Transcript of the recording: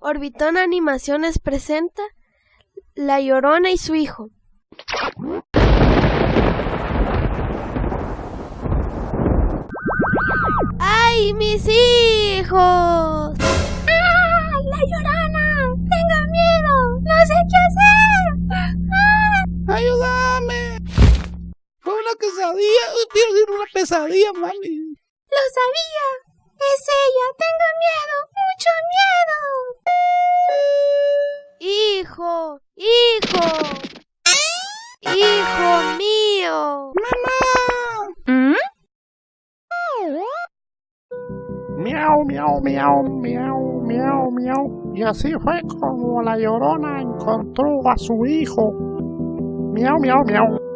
Orbitón Animaciones presenta La Llorona y su hijo. ¡Ay, mis hijos! ¡Ah! ¡La Llorona! ¡Tengo miedo! ¡No sé qué hacer! ¡Ah! ¡Ayúdame! Fue una quesadilla. Decir una pesadilla, mami. ¡Lo sabía! ¡Es ella! ¡Tengo ¡Hijo! ¡Hijo! ¡Hijo mío! ¡Mamá! Miau, miau, miau, miau, miau, miau. Y así fue como la llorona encontró a su hijo. Miau, miau, miau.